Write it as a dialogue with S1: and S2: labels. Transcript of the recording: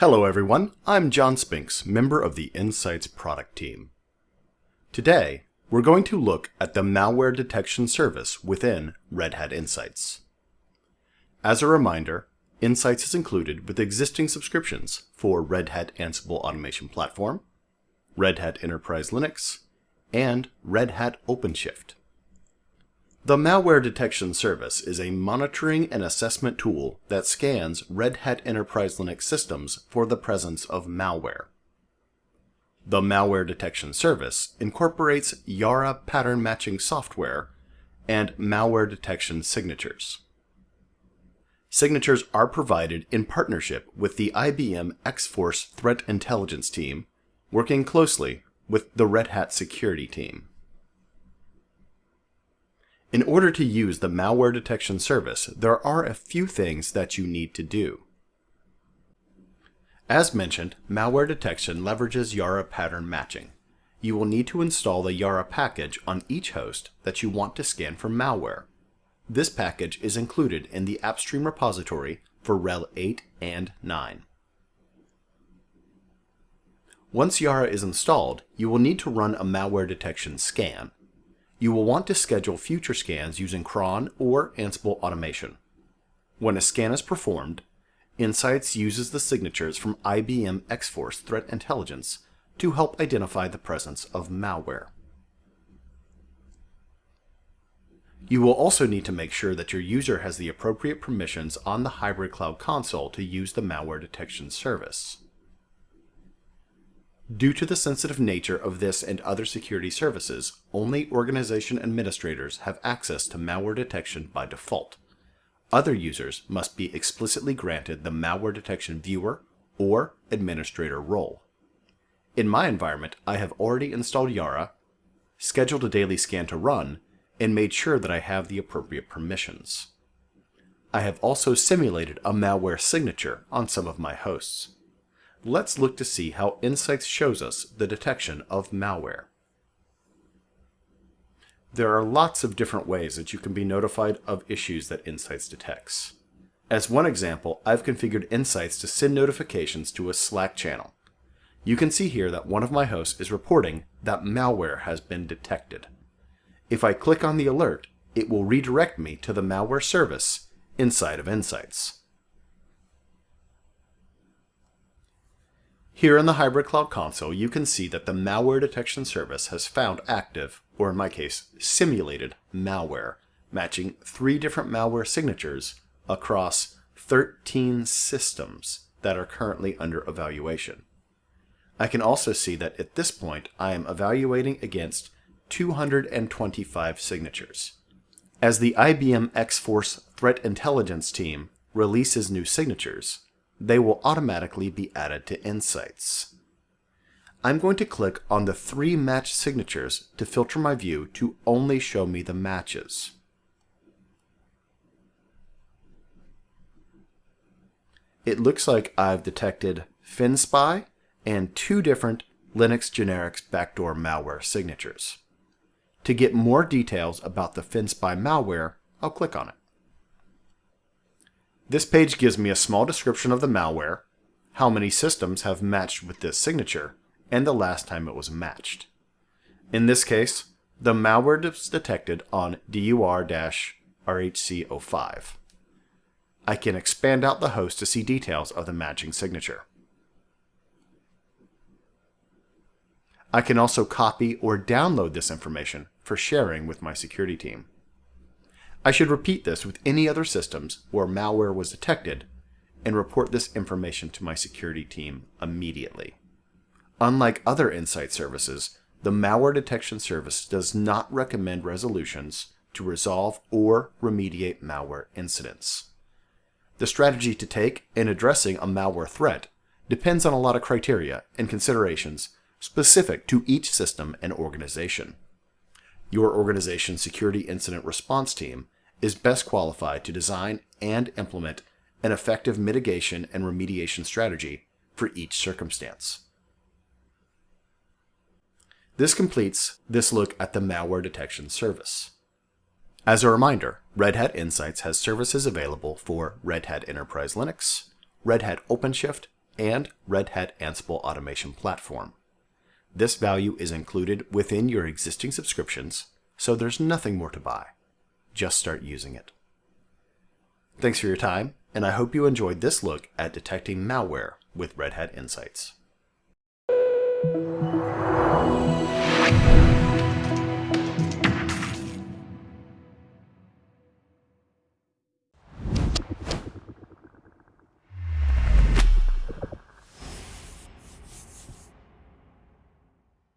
S1: Hello everyone, I'm John Spinks, member of the Insights product team. Today, we're going to look at the malware detection service within Red Hat Insights. As a reminder, Insights is included with existing subscriptions for Red Hat Ansible Automation Platform, Red Hat Enterprise Linux, and Red Hat OpenShift. The Malware Detection Service is a monitoring and assessment tool that scans Red Hat Enterprise Linux systems for the presence of malware. The Malware Detection Service incorporates Yara pattern matching software and malware detection signatures. Signatures are provided in partnership with the IBM X-Force Threat Intelligence team, working closely with the Red Hat security team. In order to use the malware detection service, there are a few things that you need to do. As mentioned, malware detection leverages Yara pattern matching. You will need to install the Yara package on each host that you want to scan for malware. This package is included in the AppStream repository for RHEL 8 and 9. Once Yara is installed, you will need to run a malware detection scan. You will want to schedule future scans using cron or Ansible automation. When a scan is performed, Insights uses the signatures from IBM X-Force Threat Intelligence to help identify the presence of malware. You will also need to make sure that your user has the appropriate permissions on the Hybrid Cloud Console to use the malware detection service. Due to the sensitive nature of this and other security services, only organization administrators have access to malware detection by default. Other users must be explicitly granted the malware detection viewer or administrator role. In my environment, I have already installed Yara, scheduled a daily scan to run, and made sure that I have the appropriate permissions. I have also simulated a malware signature on some of my hosts let's look to see how Insights shows us the detection of malware. There are lots of different ways that you can be notified of issues that Insights detects. As one example, I've configured Insights to send notifications to a Slack channel. You can see here that one of my hosts is reporting that malware has been detected. If I click on the alert, it will redirect me to the malware service inside of Insights. Here in the Hybrid Cloud Console, you can see that the malware detection service has found active, or in my case, simulated malware, matching three different malware signatures across 13 systems that are currently under evaluation. I can also see that at this point, I am evaluating against 225 signatures. As the IBM X-Force Threat Intelligence team releases new signatures, they will automatically be added to Insights. I'm going to click on the three match signatures to filter my view to only show me the matches. It looks like I've detected FinSpy and two different Linux Generics backdoor malware signatures. To get more details about the FinSpy malware, I'll click on it. This page gives me a small description of the malware, how many systems have matched with this signature, and the last time it was matched. In this case, the malware is detected on DUR-RHC05. I can expand out the host to see details of the matching signature. I can also copy or download this information for sharing with my security team. I should repeat this with any other systems where malware was detected and report this information to my security team immediately. Unlike other Insight services, the malware detection service does not recommend resolutions to resolve or remediate malware incidents. The strategy to take in addressing a malware threat depends on a lot of criteria and considerations specific to each system and organization. Your organization's security incident response team is best qualified to design and implement an effective mitigation and remediation strategy for each circumstance. This completes this look at the malware detection service. As a reminder, Red Hat Insights has services available for Red Hat Enterprise Linux, Red Hat OpenShift, and Red Hat Ansible Automation Platform. This value is included within your existing subscriptions, so there's nothing more to buy. Just start using it. Thanks for your time, and I hope you enjoyed this look at detecting malware with Red Hat Insights.